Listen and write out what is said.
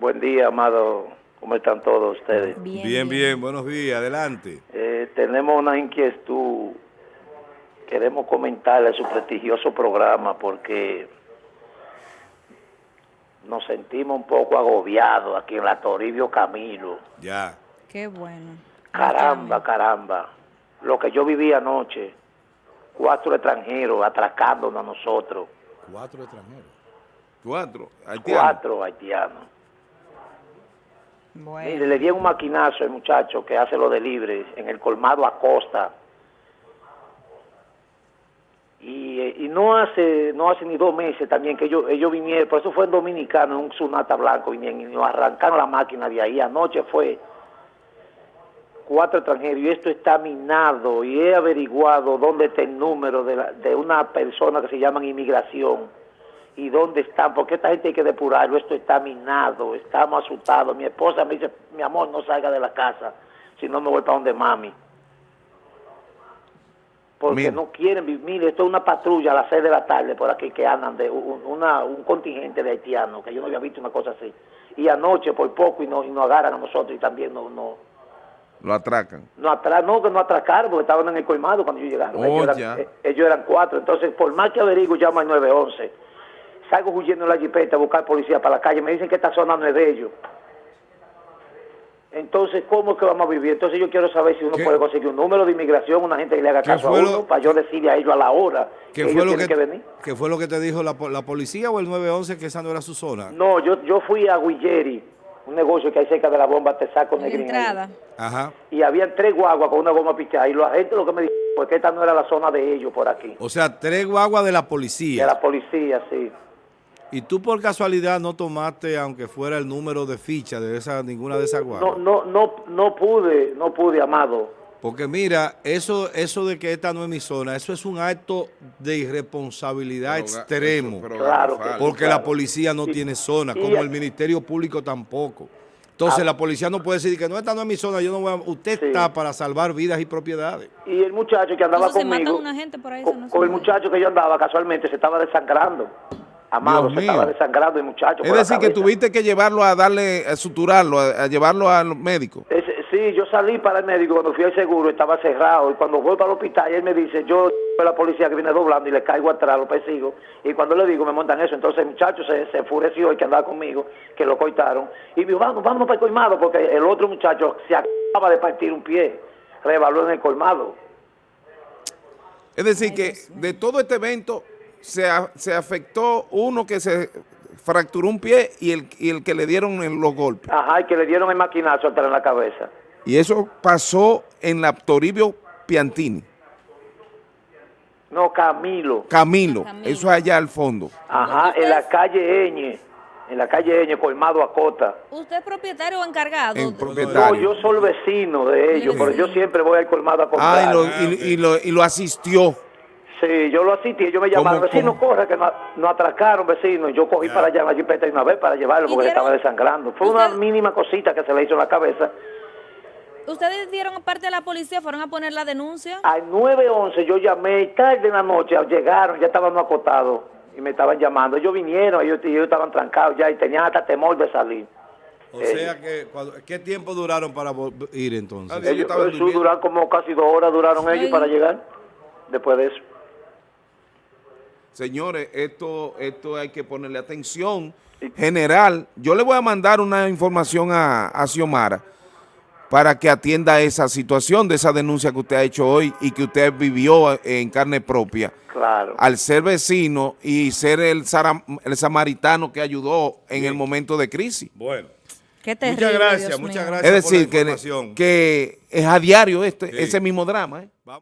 Buen día, amado. ¿Cómo están todos ustedes? Bien, Bien, bien, buenos días, adelante. Eh, tenemos una inquietud. Queremos comentarle su prestigioso programa porque nos sentimos un poco agobiados aquí en la Toribio Camilo. Ya. Qué bueno. Caramba, caramba. Lo que yo viví anoche, cuatro extranjeros atracándonos a nosotros, Cuatro extranjeros. Cuatro. haitianos. cuatro haitianos. Bueno. Le di un maquinazo al muchacho que hace lo de libre en el colmado Acosta. Y, eh, y no hace no hace ni dos meses también que ellos, ellos vinieron, por eso fue en Dominicano, en un Sunata Blanco, vinieron y nos arrancaron la máquina de ahí. Anoche fue cuatro extranjeros y esto está minado y he averiguado dónde está el número de, la- de una persona que se llama inmigración y dónde están, porque esta gente hay que depurarlo, esto está minado, estamos asustados. Mi esposa me dice, mi amor, no salga de la casa, si no me voy para donde mami. Porque Mira. no quieren vivir, mire, esto es una patrulla a las seis de la tarde por aquí que andan de un, una- un contingente de haitianos, que yo no había visto una cosa así. Y anoche por poco y nos y nos agarran a nosotros y también no, no, Lo atracan. no, atra no, que no atracaron porque estaban en el colmado cuando yo llegaron. Oh, ellos, eran, ya. eh, ellos eran cuatro. Entonces, por más que averiguo, llamo al 911. Salgo huyendo en la jipeta a buscar policía para la calle. Me dicen que esta zona no es de ellos. Entonces, ¿cómo es que vamos a vivir? Entonces, yo quiero saber si uno ¿Qué? puede conseguir un número de inmigración, una gente que le haga ¿Qué caso a uno, lo- para yo decirle a ellos a la hora que ¿Qué ellos fue, lo tienen que, que venir. ¿Qué fue lo que te dijo la, la policía o el 911 que esa no era su zona? No, yo, yo fui a Guilleri, un negocio que hay cerca de la bomba Tesaco Negrín. ahí. entrada. Ajá. y había tres guaguas con una goma pichada y la gente lo que me dijo fue que esta no era la zona de ellos por aquí, O sea, tres guaguas de la de policía. la policía, sí. Y tú por casualidad no tomaste, aunque fuera el número de ficha de esa ninguna de esas No, guaguas. no, no, no pude, no pude, amado. Porque mira, eso, eso de que esta no es mi zona, eso es un acto de irresponsabilidad Pero, extremo. eso, pero Claro Porque Claro. la policía no Y- tiene zona, y- como el Ministerio Público tampoco. Entonces Ah. la policía no puede decir que no, esta no es mi zona, yo no voy a... Usted Sí. está para salvar vidas y propiedades. Y el muchacho que andaba se conmigo, una gente por ahí, eso con, no el muchacho que yo andaba casualmente, se estaba desangrando. Amado, Dios se mío. estaba desangrando el muchacho. Es decir, que tuviste que llevarlo a darle, a suturarlo, a, a llevarlo al médico. Sí, yo salí para el médico cuando fui al seguro, estaba cerrado. Y cuando voy para el hospital, él me dice, yo soy la policía que viene doblando y le caigo atrás, lo persigo. Y cuando le digo, me montan eso. Entonces el muchacho se, se enfureció, el que andaba conmigo, que lo coitaron. Y me dijo, vamos, vámonos para el colmado, porque el otro muchacho se acaba de partir un pie. Revaló en el colmado. Es decir, que de todo este evento se, a- se afectó uno que se fracturó un pie y el, y el que le dieron en los golpes. Ajá, y que le dieron el maquinazo atrás en la cabeza. Y eso pasó en la Toribio Piantini. No, Camilo. Camilo, Camilo. eso es allá al fondo. Ajá, en la calle Eñe. En la calle Eñe, colmado a Cota. ¿Usted es propietario o encargado? En de- No, propietario. yo soy vecino de ellos, pero yo siempre voy al colmado a comprar. Ah, y lo, y- y lo- y lo asistió. Sí, yo lo asistí, ellos me llamaron, ¿Cómo, vecino, cómo? corre, que nos, nos atracaron, vecino. Yo cogí para allá la jipeta de una vez para llevarlo ¿Y porque le dieron- estaba desangrando. Fue una usted- mínima cosita que se le hizo en la cabeza. ¿Ustedes dieron aparte de la policía, fueron a poner la denuncia? Al 911 yo llamé y tarde en la noche, llegaron, ya estábamos acotados y me estaban llamando. Ellos vinieron, ellos, ellos estaban trancados ya y tenían hasta temor de salir. O sea que, cuando- ¿qué tiempo duraron para ir entonces? Ah, Ellos Ellos, estaban eso durmiendo. duraron como casi dos horas, duraron ellos para llegar después de eso. Señores, esto, esto hay que ponerle atención general. Yo le voy a mandar una información a, a Xiomara para que atienda esa situación de esa denuncia que usted ha hecho hoy y que usted vivió en carne propia. Claro. Al ser vecino y ser el, samaritano que ayudó en el momento de crisis. Bueno, Qué terrible, muchas gracias, Dios muchas mío. gracias Es decir, por la que, que es a diario este, Sí. ese mismo drama. ¿eh? Vamos.